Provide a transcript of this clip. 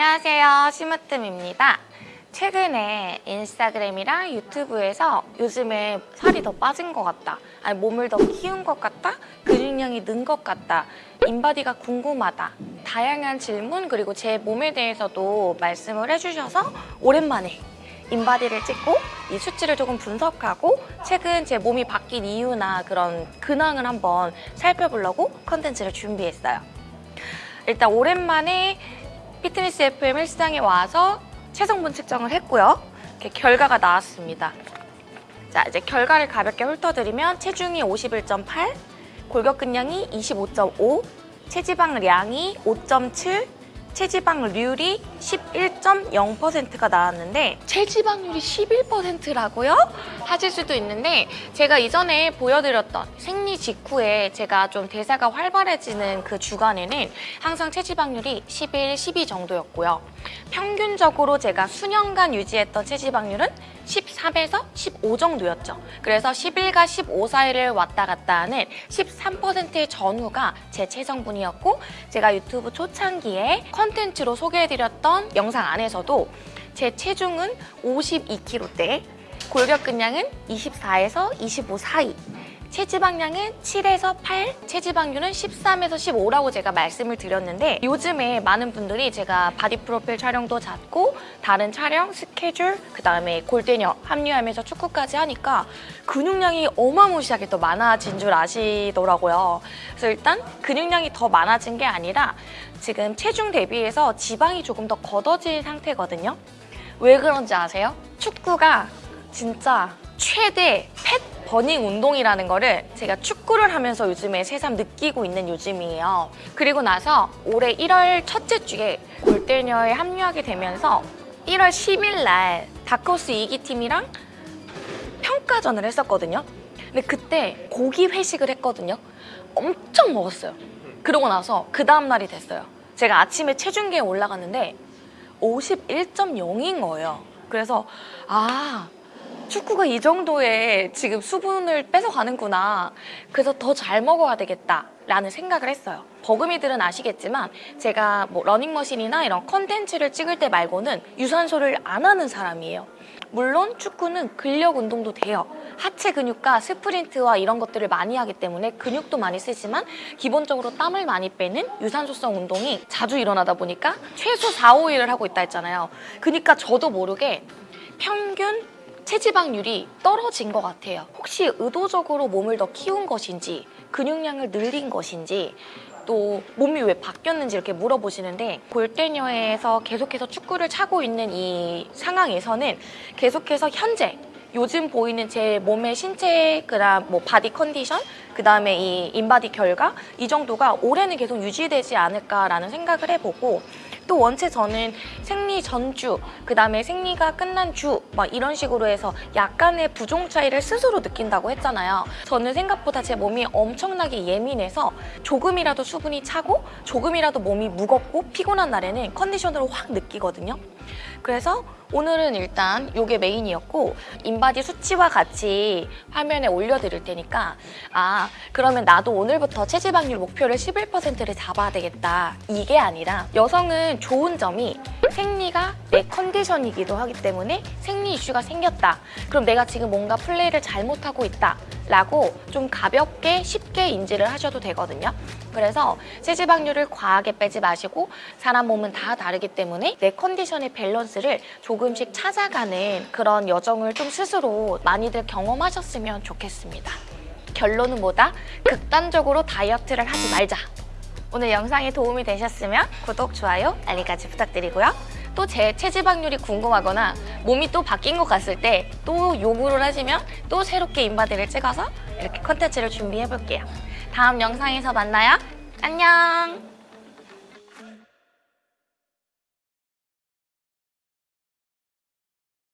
안녕하세요. 심으뜸입니다. 최근에 인스타그램이랑 유튜브에서 요즘에 살이 더 빠진 것 같다. 아니 몸을 더 키운 것 같다? 근육량이 는 것 같다? 인바디가 궁금하다? 다양한 질문 그리고 제 몸에 대해서도 말씀을 해주셔서 오랜만에 인바디를 찍고 이 수치를 조금 분석하고 최근 제 몸이 바뀐 이유나 그런 근황을 한번 살펴보려고 컨텐츠를 준비했어요. 일단 오랜만에 피트니스 FM 헬스장에 와서 체성분 측정을 했고요. 이렇게 결과가 나왔습니다. 자, 이제 결과를 가볍게 훑어드리면 체중이 51.8, 골격근량이 25.5, 체지방량이 5.7, 체지방률이 11.0%가 나왔는데 체지방률이 11%라고요? 하실 수도 있는데 제가 이전에 보여드렸던 생리 직후에 제가 좀 대사가 활발해지는 그 주간에는 항상 체지방률이 11, 12 정도였고요. 평균적으로 제가 수년간 유지했던 체지방률은 13에서 15 정도였죠. 그래서 11과 15 사이를 왔다 갔다 하는 13%의 전후가 제 체성분이었고 제가 유튜브 초창기에 컨텐츠로 소개해드렸던 영상 안에서도 제 체중은 52kg대, 골격근량은 24에서 25 사이, 체지방량은 7에서 8, 체지방률은 13에서 15라고 제가 말씀을 드렸는데 요즘에 많은 분들이 제가 바디 프로필 촬영도 잡고 다른 촬영, 스케줄, 그 다음에 골때녀 합류하면서 축구까지 하니까 근육량이 어마무시하게 더 많아진 줄 아시더라고요. 그래서 일단 근육량이 더 많아진 게 아니라 지금 체중 대비해서 지방이 조금 더 걷어진 상태거든요. 왜 그런지 아세요? 축구가 진짜 최대 펫 버닝 운동이라는 거를 제가 축구를 하면서 요즘에 새삼 느끼고 있는 요즘이에요. 그리고 나서 올해 1월 첫째 주에 골대녀에 합류하게 되면서 1월 10일 날 다크호스 2기 팀이랑 평가전을 했었거든요. 근데 그때 고기 회식을 했거든요. 엄청 먹었어요. 그러고 나서 그 다음 날이 됐어요. 제가 아침에 체중계에 올라갔는데 51.0인 거예요. 그래서 아 축구가 이 정도의 지금 수분을 뺏어가는구나. 그래서 더 잘 먹어야 되겠다. 라는 생각을 했어요. 버금이들은 아시겠지만 제가 뭐 러닝머신이나 이런 컨텐츠를 찍을 때 말고는 유산소를 안 하는 사람이에요. 물론 축구는 근력 운동도 돼요. 하체 근육과 스프린트와 이런 것들을 많이 하기 때문에 근육도 많이 쓰지만 기본적으로 땀을 많이 빼는 유산소성 운동이 자주 일어나다 보니까 최소 4, 5일을 하고 있다 했잖아요. 그러니까 저도 모르게 평균 체지방률이 떨어진 것 같아요. 혹시 의도적으로 몸을 더 키운 것인지 근육량을 늘린 것인지 또 몸이 왜 바뀌었는지 이렇게 물어보시는데 골때녀에서 계속해서 축구를 차고 있는 이 상황에서는 계속해서 현재 요즘 보이는 제 몸의 신체 그다음 뭐 바디 컨디션 그다음에 이 인바디 결과 이 정도가 올해는 계속 유지되지 않을까라는 생각을 해보고 또 원체 저는 생리 전주 그 다음에 생리가 끝난 주 막 이런 식으로 해서 약간의 부종 차이를 스스로 느낀다고 했잖아요. 저는 생각보다 제 몸이 엄청나게 예민해서 조금이라도 수분이 차고 조금이라도 몸이 무겁고 피곤한 날에는 컨디션으로 확 느끼거든요 그래서 오늘은 일단 이게 메인이었고 인바디 수치와 같이 화면에 올려드릴 테니까 아 그러면 나도 오늘부터 체지방률 목표를 11%를 잡아야 되겠다. 이게 아니라 여성은 좋은 점이 생리가 내 컨디션이기도 하기 때문에 생리 이슈가 생겼다. 그럼 내가 지금 뭔가 플레이를 잘못하고 있다 라고 좀 가볍게 쉽게 인지를 하셔도 되거든요. 그래서 체지방률을 과하게 빼지 마시고 사람 몸은 다 다르기 때문에 내 컨디션의 밸런스를 조금씩 찾아가는 그런 여정을 좀 스스로 많이들 경험하셨으면 좋겠습니다. 결론은 뭐다? 극단적으로 다이어트를 하지 말자. 오늘 영상이 도움이 되셨으면 구독, 좋아요, 알림까지 부탁드리고요. 또 제 체지방률이 궁금하거나 몸이 또 바뀐 것 같을 때 또 요구를 하시면 또 새롭게 인바디를 찍어서 이렇게 컨텐츠를 준비해 볼게요. 다음 영상에서 만나요. 안녕!